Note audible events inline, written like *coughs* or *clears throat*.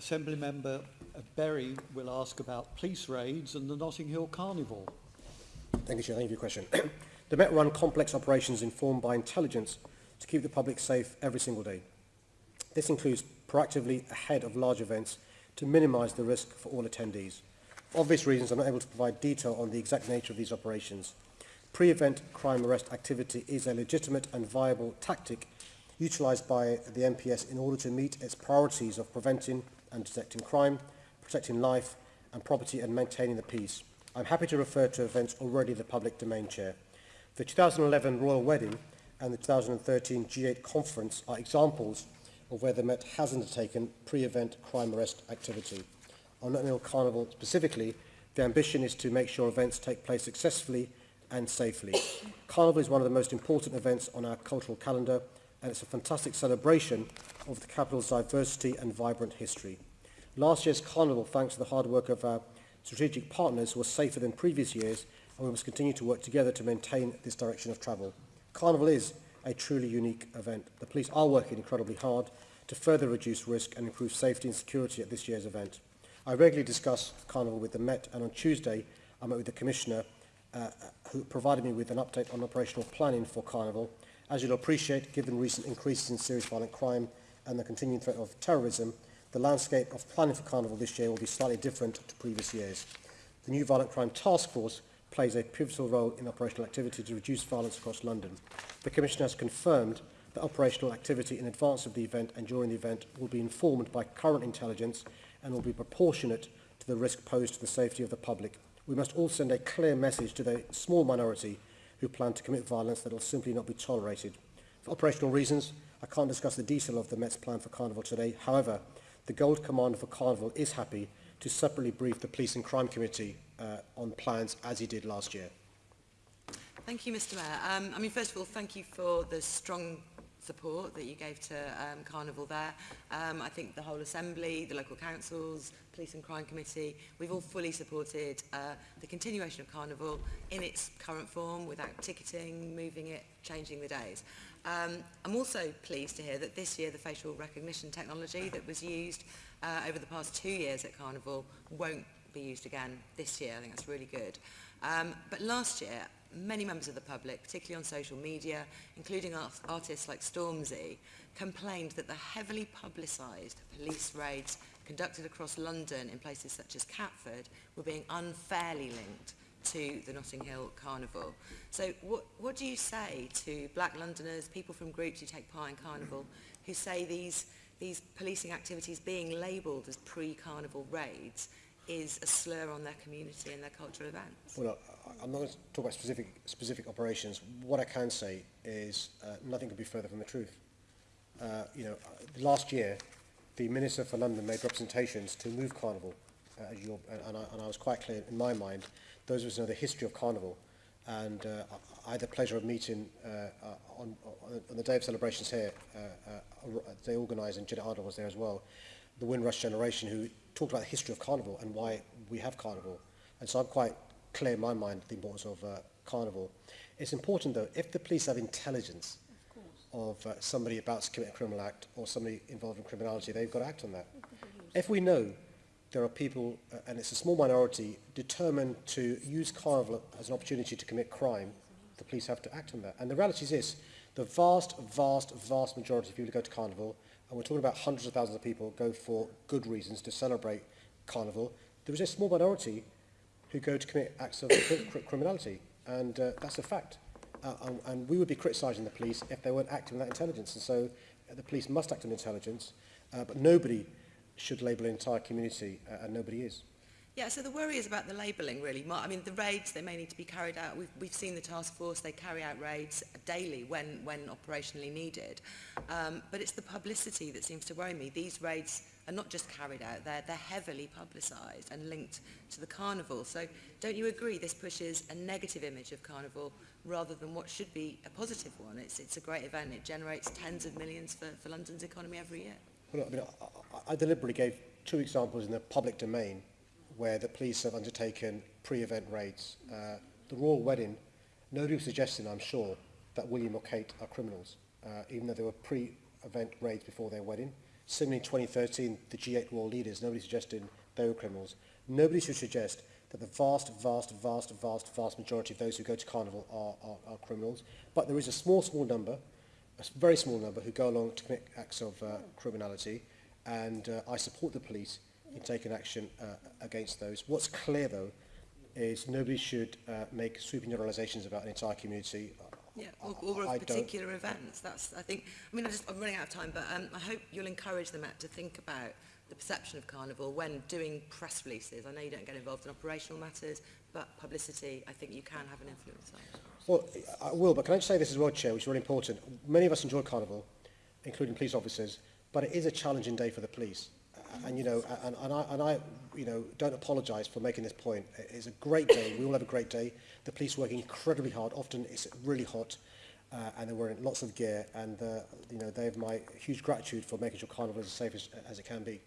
Assembly Member Berry will ask about police raids and the Notting Hill Carnival. Thank you, Chair. Thank you for your question. *clears throat* the Met run complex operations informed by intelligence to keep the public safe every single day. This includes proactively ahead of large events to minimise the risk for all attendees. For obvious reasons, I'm not able to provide detail on the exact nature of these operations. Pre-event crime arrest activity is a legitimate and viable tactic utilised by the MPS in order to meet its priorities of preventing and detecting crime, protecting life and property and maintaining the peace. I'm happy to refer to events already the public domain, Chair. The 2011 Royal Wedding and the 2013 G8 Conference are examples of where the Met has undertaken pre-event crime arrest activity. On Notting Carnival specifically, the ambition is to make sure events take place successfully and safely. *coughs* Carnival is one of the most important events on our cultural calendar and it's a fantastic celebration of the capital's diversity and vibrant history. Last year's Carnival, thanks to the hard work of our strategic partners, was safer than previous years and we must continue to work together to maintain this direction of travel. Carnival is a truly unique event. The police are working incredibly hard to further reduce risk and improve safety and security at this year's event. I regularly discuss Carnival with the Met and on Tuesday I met with the Commissioner uh, who provided me with an update on operational planning for Carnival. As you'll appreciate, given recent increases in serious violent crime and the continuing threat of terrorism, the landscape of planning for Carnival this year will be slightly different to previous years. The new Violent Crime Task Force plays a pivotal role in operational activity to reduce violence across London. The Commission has confirmed that operational activity in advance of the event and during the event will be informed by current intelligence and will be proportionate to the risk posed to the safety of the public. We must all send a clear message to the small minority who plan to commit violence that will simply not be tolerated. For operational reasons, I can't discuss the detail of the Met's plan for Carnival today. However, the Gold Commander for Carnival is happy to separately brief the Police and Crime Committee uh, on plans as he did last year. Thank you, Mr Mayor. Um, I mean, first of all, thank you for the strong support that you gave to um, Carnival there. Um, I think the whole Assembly, the local councils, Police and Crime Committee, we've all fully supported uh, the continuation of Carnival in its current form without ticketing, moving it, changing the days. Um, I'm also pleased to hear that this year the facial recognition technology that was used uh, over the past two years at Carnival won't be used again this year. I think that's really good. Um, but last year, many members of the public, particularly on social media, including art artists like Stormzy, complained that the heavily publicised police raids conducted across London in places such as Catford were being unfairly linked to the Notting Hill Carnival. So what, what do you say to black Londoners, people from groups who take part in Carnival, who say these, these policing activities being labelled as pre-Carnival raids is a slur on their community and their cultural events? Well, I'm not going to talk about specific, specific operations. What I can say is uh, nothing could be further from the truth. Uh, you know, last year, the Minister for London made representations to move Carnival, uh, and, I, and I was quite clear in my mind, those of us know the history of Carnival, and uh, I had the pleasure of meeting uh, uh, on, on the day of celebrations here, uh, uh, they organised, and Jennette Arnold was there as well, the Windrush generation who talked about the history of Carnival and why we have Carnival. And so I'm quite clear in my mind the importance of uh, Carnival. It's important though, if the police have intelligence of, of uh, somebody about to commit a criminal act or somebody involved in criminality, they've got to act on that. If we know there are people, uh, and it's a small minority, determined to use Carnival as an opportunity to commit crime, the police have to act on that. And the reality is this, The vast, vast, vast majority of people who go to Carnival, and we're talking about hundreds of thousands of people, go for good reasons to celebrate Carnival. There is a small minority who go to commit acts of cr criminality, and uh, that's a fact. Uh, and, and we would be criticising the police if they weren't acting on that intelligence. And so uh, the police must act on intelligence, uh, but nobody should label an entire community, uh, and nobody is. Yeah, so the worry is about the labelling, really. I mean, the raids, they may need to be carried out. We've, we've seen the task force, they carry out raids daily when, when operationally needed. Um, but it's the publicity that seems to worry me. These raids are not just carried out, they're, they're heavily publicised and linked to the carnival. So don't you agree this pushes a negative image of carnival rather than what should be a positive one? It's, it's a great event. It generates tens of millions for, for London's economy every year. Well, I, mean, I, I deliberately gave two examples in the public domain where the police have undertaken pre-event raids. Uh, the royal wedding, nobody was suggesting, I'm sure, that William or Kate are criminals, uh, even though there were pre-event raids before their wedding. Similarly, in 2013, the G8 royal leaders, nobody suggested they were criminals. Nobody should suggest that the vast, vast, vast, vast, vast majority of those who go to Carnival are, are, are criminals. But there is a small, small number, a very small number, who go along to commit acts of uh, criminality. And uh, I support the police in taking action uh, against those. What's clear, though, is nobody should uh, make sweeping generalisations about an entire community. Yeah, or, or of particular events. That's, I think, I mean, I just, I'm running out of time, but um, I hope you'll encourage the Met to think about the perception of Carnival when doing press releases. I know you don't get involved in operational matters, but publicity, I think you can have an influence on. Well, I will, but can I just say this as well, Chair, which is really important. Many of us enjoy Carnival, including police officers, but it is a challenging day for the police. and you know, and, and I, and I, you know, don't apologise for making this point. It's a great day. We all have a great day. The police working incredibly hard. Often it's really hot, uh, and they're wearing lots of gear. And uh, you know, they have my huge gratitude for making sure Carnival is as safe as, as it can be.